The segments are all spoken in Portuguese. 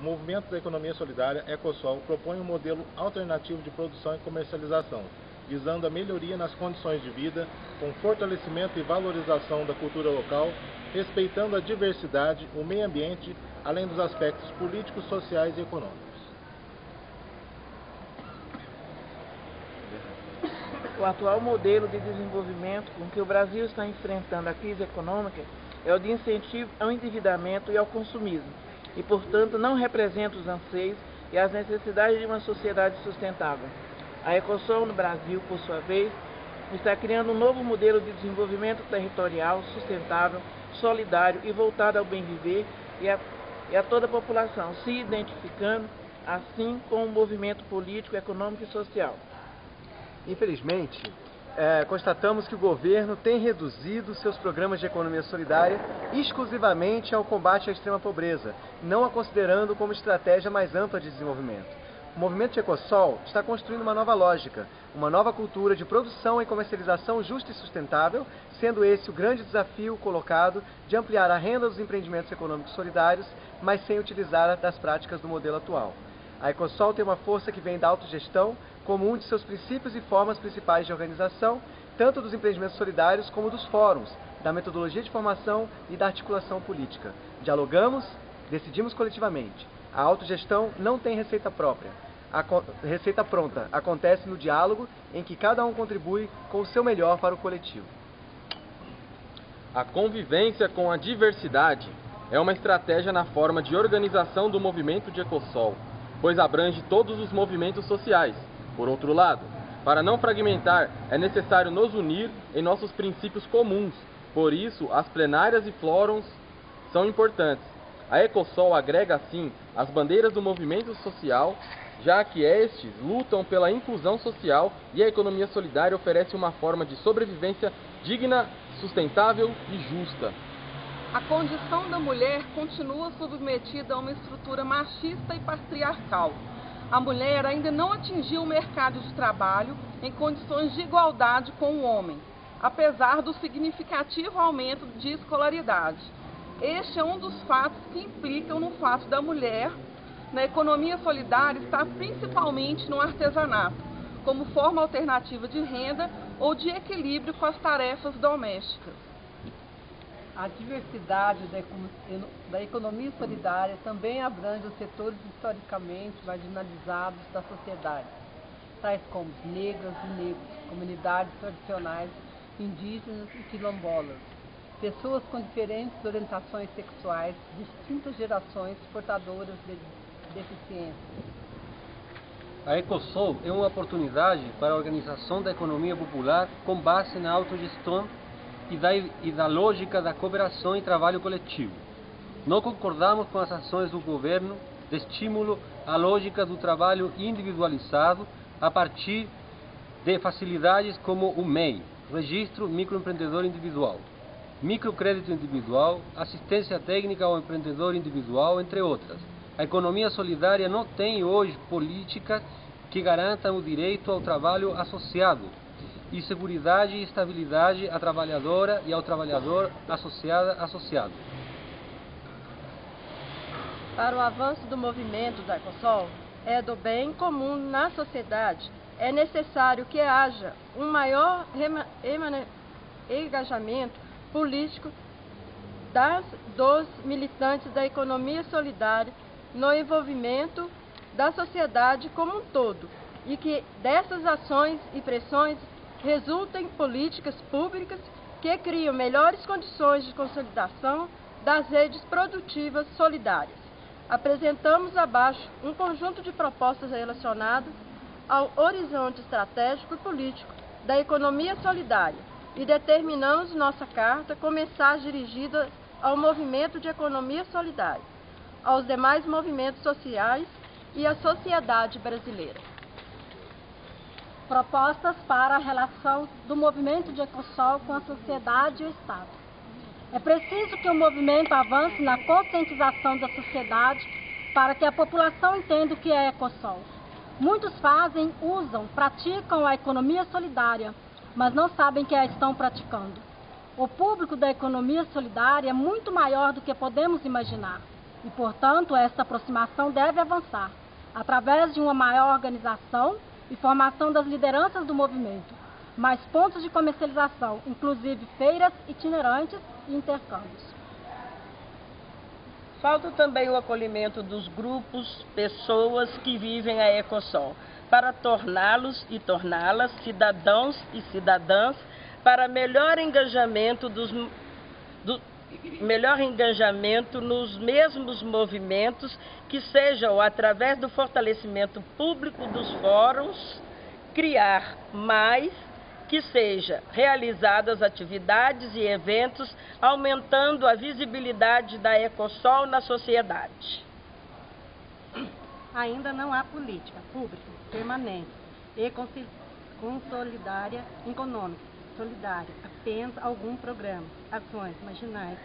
o movimento da economia solidária EcoSol propõe um modelo alternativo de produção e comercialização, visando a melhoria nas condições de vida, com fortalecimento e valorização da cultura local, respeitando a diversidade, o meio ambiente, além dos aspectos políticos, sociais e econômicos. O atual modelo de desenvolvimento com que o Brasil está enfrentando a crise econômica é o de incentivo ao endividamento e ao consumismo, e, portanto, não representa os anseios e as necessidades de uma sociedade sustentável. A Ecosol no Brasil, por sua vez, está criando um novo modelo de desenvolvimento territorial sustentável, solidário e voltado ao bem viver e a, e a toda a população, se identificando assim com o movimento político, econômico e social. Infelizmente, é, constatamos que o governo tem reduzido seus programas de economia solidária exclusivamente ao combate à extrema pobreza, não a considerando como estratégia mais ampla de desenvolvimento. O movimento Ecosol está construindo uma nova lógica, uma nova cultura de produção e comercialização justa e sustentável, sendo esse o grande desafio colocado de ampliar a renda dos empreendimentos econômicos solidários, mas sem utilizar das práticas do modelo atual. A Ecosol tem uma força que vem da autogestão como um de seus princípios e formas principais de organização, tanto dos empreendimentos solidários como dos fóruns, da metodologia de formação e da articulação política. Dialogamos, decidimos coletivamente. A autogestão não tem receita própria. A receita pronta acontece no diálogo em que cada um contribui com o seu melhor para o coletivo. A convivência com a diversidade é uma estratégia na forma de organização do movimento de Ecosol pois abrange todos os movimentos sociais. Por outro lado, para não fragmentar, é necessário nos unir em nossos princípios comuns. Por isso, as plenárias e fóruns são importantes. A Ecosol agrega, assim, as bandeiras do movimento social, já que estes lutam pela inclusão social e a economia solidária oferece uma forma de sobrevivência digna, sustentável e justa. A condição da mulher continua submetida a uma estrutura machista e patriarcal. A mulher ainda não atingiu o mercado de trabalho em condições de igualdade com o homem, apesar do significativo aumento de escolaridade. Este é um dos fatos que implicam no fato da mulher, na economia solidária, estar principalmente no artesanato, como forma alternativa de renda ou de equilíbrio com as tarefas domésticas. A diversidade da economia solidária também abrange os setores historicamente marginalizados da sociedade, tais como os negros e negros, comunidades tradicionais, indígenas e quilombolas, pessoas com diferentes orientações sexuais, distintas gerações portadoras de deficiências. A Ecosol é uma oportunidade para a organização da economia popular com base na autogestão e da, e da lógica da cooperação e trabalho coletivo. Não concordamos com as ações do governo de estímulo à lógica do trabalho individualizado a partir de facilidades como o MEI, Registro Microempreendedor Individual, microcrédito individual, assistência técnica ao empreendedor individual, entre outras. A economia solidária não tem hoje políticas que garantam o direito ao trabalho associado, e segurança e estabilidade à trabalhadora e ao trabalhador associada associado. Para o avanço do movimento da Ecosol, é do bem comum na sociedade, é necessário que haja um maior engajamento político das, dos militantes da economia solidária no envolvimento da sociedade como um todo e que dessas ações e pressões resulta em políticas públicas que criam melhores condições de consolidação das redes produtivas solidárias. Apresentamos abaixo um conjunto de propostas relacionadas ao horizonte estratégico e político da economia solidária e determinamos nossa carta com mensagens dirigidas ao movimento de economia solidária, aos demais movimentos sociais e à sociedade brasileira propostas para a relação do movimento de Ecosol com a sociedade e o Estado. É preciso que o movimento avance na conscientização da sociedade para que a população entenda o que é Ecosol. Muitos fazem, usam, praticam a economia solidária, mas não sabem que a estão praticando. O público da economia solidária é muito maior do que podemos imaginar. e, portanto, essa aproximação deve avançar através de uma maior organização e formação das lideranças do movimento, mais pontos de comercialização, inclusive feiras itinerantes e intercâmbios. Falta também o acolhimento dos grupos, pessoas que vivem a Ecosol, para torná-los e torná-las cidadãos e cidadãs para melhor engajamento dos do, melhor engajamento nos mesmos movimentos que sejam através do fortalecimento público dos fóruns criar mais que seja realizadas atividades e eventos aumentando a visibilidade da Ecosol na sociedade. Ainda não há política pública permanente e consolidária econômica solidária, apenas algum programa, ações marginais,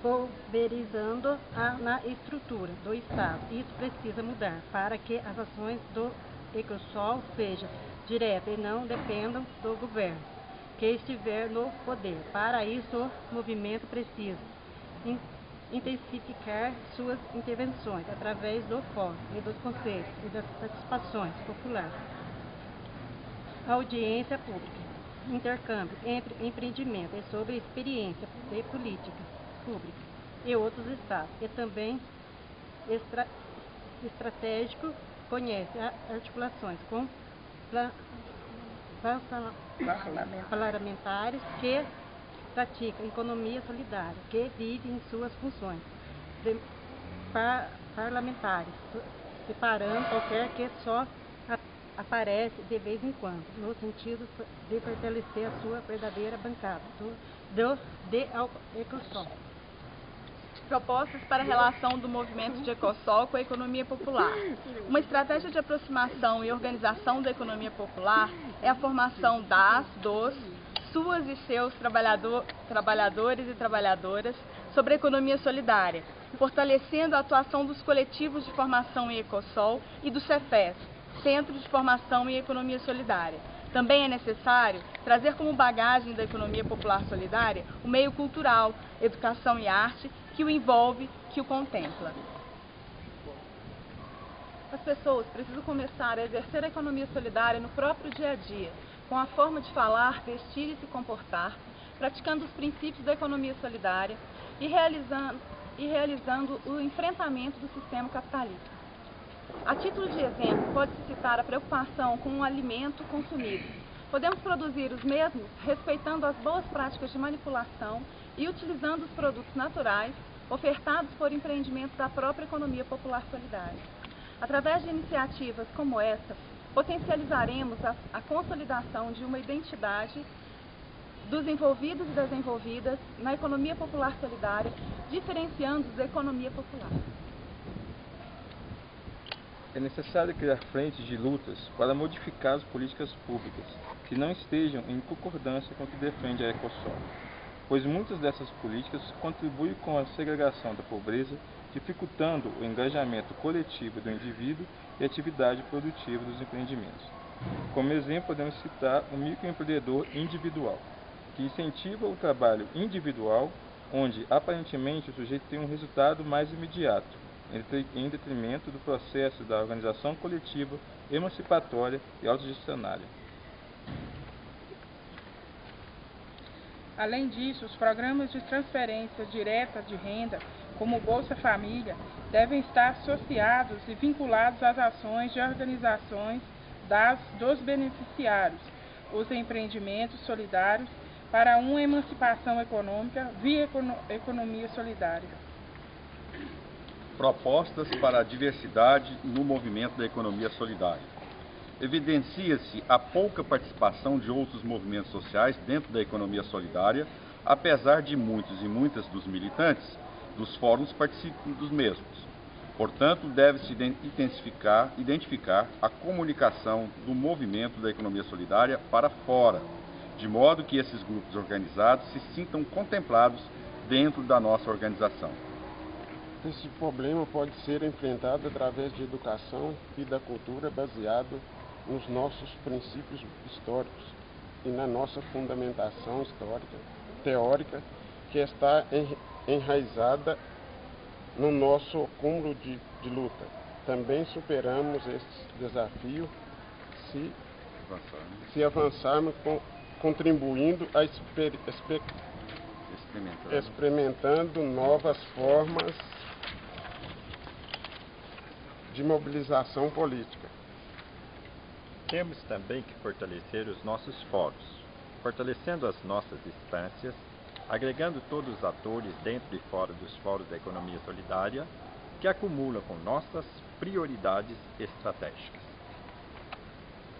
pulverizando a, na estrutura do Estado. Isso precisa mudar para que as ações do Ecosol sejam direta e não dependam do governo que estiver no poder. Para isso, o movimento precisa intensificar suas intervenções através do fórum e dos conselhos e das participações populares. Audiência pública, intercâmbio entre empreendimento e sobre experiência de política pública e outros estados. E também estratégico conhece articulações com parlamentares que praticam economia solidária, que vivem em suas funções par, parlamentares, separando qualquer que só aparece de vez em quando, no sentido de fortalecer a sua verdadeira bancada do, de Ecosol propostas para a relação do movimento de Ecosol com a economia popular. Uma estratégia de aproximação e organização da economia popular é a formação das, dos, suas e seus trabalhador, trabalhadores e trabalhadoras sobre a economia solidária, fortalecendo a atuação dos coletivos de formação em Ecosol e do CEFES, Centro de Formação em Economia Solidária. Também é necessário trazer como bagagem da economia popular solidária o meio cultural, educação e arte que o envolve, que o contempla. As pessoas precisam começar a exercer a economia solidária no próprio dia a dia, com a forma de falar, vestir e se comportar, praticando os princípios da economia solidária e realizando, e realizando o enfrentamento do sistema capitalista. A título de exemplo, pode-se citar a preocupação com o alimento consumido. Podemos produzir os mesmos respeitando as boas práticas de manipulação e utilizando os produtos naturais ofertados por empreendimentos da própria economia popular solidária. Através de iniciativas como essa, potencializaremos a, a consolidação de uma identidade dos envolvidos e das envolvidas na economia popular solidária, diferenciando-os da economia popular. É necessário criar frentes de lutas para modificar as políticas públicas que não estejam em concordância com o que defende a Ecosol pois muitas dessas políticas contribuem com a segregação da pobreza, dificultando o engajamento coletivo do indivíduo e a atividade produtiva dos empreendimentos. Como exemplo, podemos citar o microempreendedor individual, que incentiva o trabalho individual, onde aparentemente o sujeito tem um resultado mais imediato, em detrimento do processo da organização coletiva, emancipatória e autogestionária. Além disso, os programas de transferência direta de renda, como Bolsa Família, devem estar associados e vinculados às ações de organizações das, dos beneficiários, os empreendimentos solidários para uma emancipação econômica via economia solidária. Propostas para a diversidade no movimento da economia solidária evidencia-se a pouca participação de outros movimentos sociais dentro da economia solidária, apesar de muitos e muitas dos militantes dos fóruns participem dos mesmos. Portanto, deve-se intensificar, identificar a comunicação do movimento da economia solidária para fora, de modo que esses grupos organizados se sintam contemplados dentro da nossa organização. Esse problema pode ser enfrentado através de educação e da cultura baseado nos nossos princípios históricos e na nossa fundamentação histórica, teórica, que está enraizada no nosso cúmulo de, de luta. Também superamos esse desafio se, se avançarmos com, contribuindo a exper, exper, experimentando novas formas de mobilização política. Temos também que fortalecer os nossos fóruns, fortalecendo as nossas instâncias, agregando todos os atores dentro e fora dos fóruns da economia solidária, que acumulam com nossas prioridades estratégicas.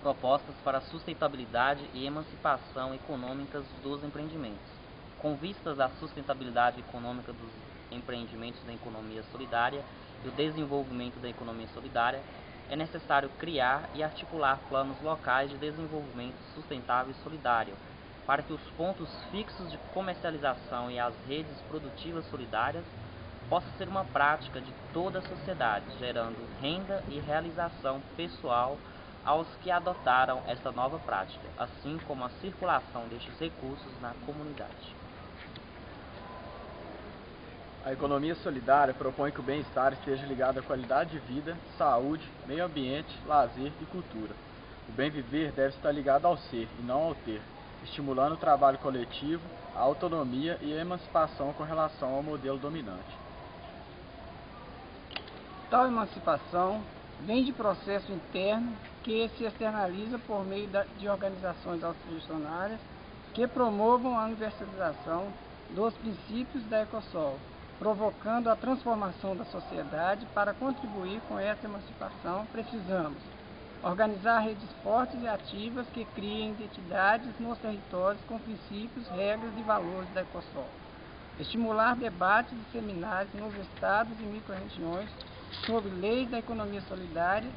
Propostas para a sustentabilidade e emancipação econômicas dos empreendimentos. Com vistas à sustentabilidade econômica dos empreendimentos da economia solidária e o desenvolvimento da economia solidária, é necessário criar e articular planos locais de desenvolvimento sustentável e solidário, para que os pontos fixos de comercialização e as redes produtivas solidárias possam ser uma prática de toda a sociedade, gerando renda e realização pessoal aos que adotaram esta nova prática, assim como a circulação destes recursos na comunidade. A economia solidária propõe que o bem-estar esteja ligado à qualidade de vida, saúde, meio ambiente, lazer e cultura. O bem viver deve estar ligado ao ser e não ao ter, estimulando o trabalho coletivo, a autonomia e a emancipação com relação ao modelo dominante. Tal emancipação vem de processo interno que se externaliza por meio de organizações autogestionárias que promovam a universalização dos princípios da Ecosol, provocando a transformação da sociedade para contribuir com essa emancipação, precisamos organizar redes fortes e ativas que criem identidades nos territórios com princípios, regras e valores da Ecosol. Estimular debates e seminários nos estados e microrregiões sobre leis da economia solidária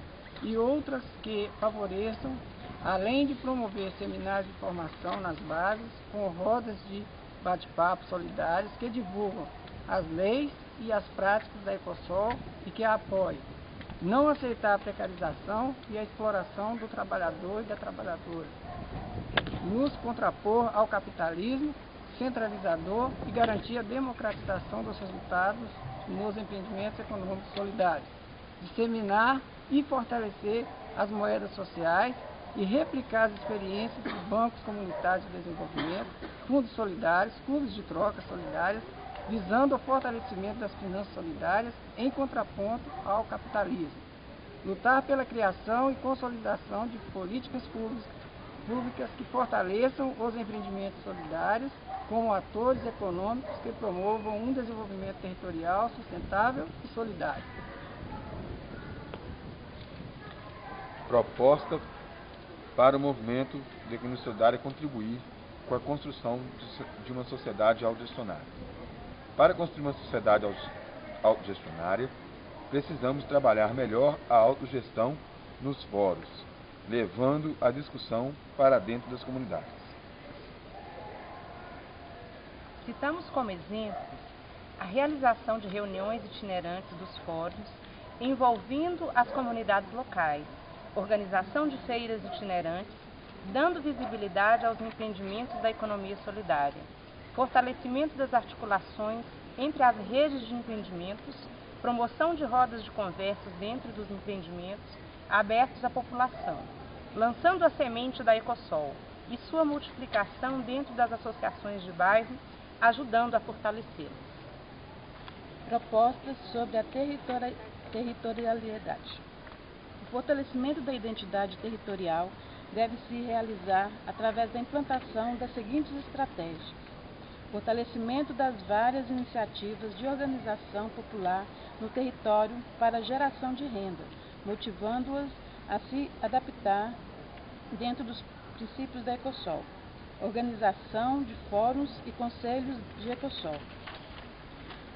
e outras que favoreçam, além de promover seminários de formação nas bases, com rodas de bate-papo solidários que divulgam as leis e as práticas da Ecosol e que a apoiem. Não aceitar a precarização e a exploração do trabalhador e da trabalhadora. Nos contrapor ao capitalismo centralizador e garantir a democratização dos resultados nos empreendimentos econômicos solidários. Disseminar e fortalecer as moedas sociais e replicar as experiências dos bancos comunitários de desenvolvimento, fundos solidários, clubes de troca solidárias visando o fortalecimento das finanças solidárias em contraponto ao capitalismo. Lutar pela criação e consolidação de políticas públicas que fortaleçam os empreendimentos solidários como atores econômicos que promovam um desenvolvimento territorial sustentável e solidário. Proposta para o movimento de solidária contribuir com a construção de uma sociedade autogestionária. Para construir uma sociedade autogestionária, precisamos trabalhar melhor a autogestão nos fóruns, levando a discussão para dentro das comunidades. Citamos como exemplos a realização de reuniões itinerantes dos fóruns envolvendo as comunidades locais, organização de feiras itinerantes, dando visibilidade aos empreendimentos da economia solidária fortalecimento das articulações entre as redes de empreendimentos, promoção de rodas de conversas dentro dos empreendimentos abertos à população, lançando a semente da Ecosol e sua multiplicação dentro das associações de bairro, ajudando a fortalecê-las. Propostas sobre a territorialidade. O fortalecimento da identidade territorial deve se realizar através da implantação das seguintes estratégias fortalecimento das várias iniciativas de organização popular no território para geração de renda, motivando-as a se adaptar dentro dos princípios da Ecosol. Organização de fóruns e conselhos de Ecosol.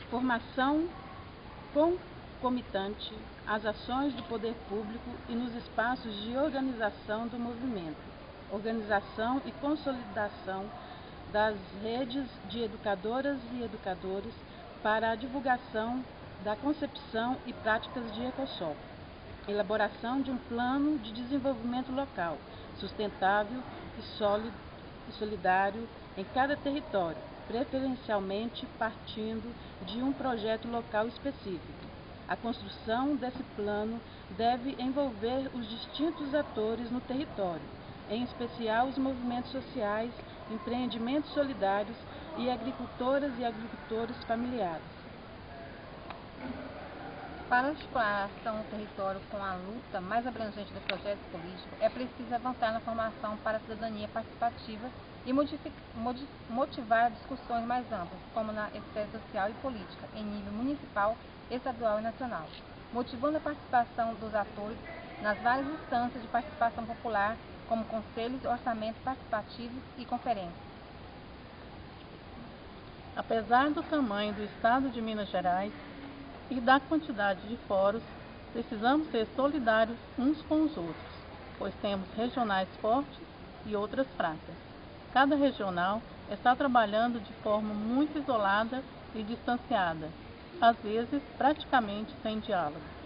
Formação concomitante às ações do poder público e nos espaços de organização do movimento. Organização e consolidação das redes de educadoras e educadores para a divulgação da concepção e práticas de Ecosol. Elaboração de um plano de desenvolvimento local, sustentável e, sólido, e solidário em cada território, preferencialmente partindo de um projeto local específico. A construção desse plano deve envolver os distintos atores no território, em especial os movimentos sociais, empreendimentos solidários e agricultoras e agricultores familiares. Para articular a ação no território com a luta mais abrangente do projeto político, é preciso avançar na formação para a cidadania participativa e motivar discussões mais amplas, como na esfera social e política, em nível municipal, estadual e nacional, motivando a participação dos atores nas várias instâncias de participação popular, como conselhos, orçamentos participativos e conferências. Apesar do tamanho do Estado de Minas Gerais, e da quantidade de fóruns, precisamos ser solidários uns com os outros, pois temos regionais fortes e outras fracas. Cada regional está trabalhando de forma muito isolada e distanciada, às vezes praticamente sem diálogo.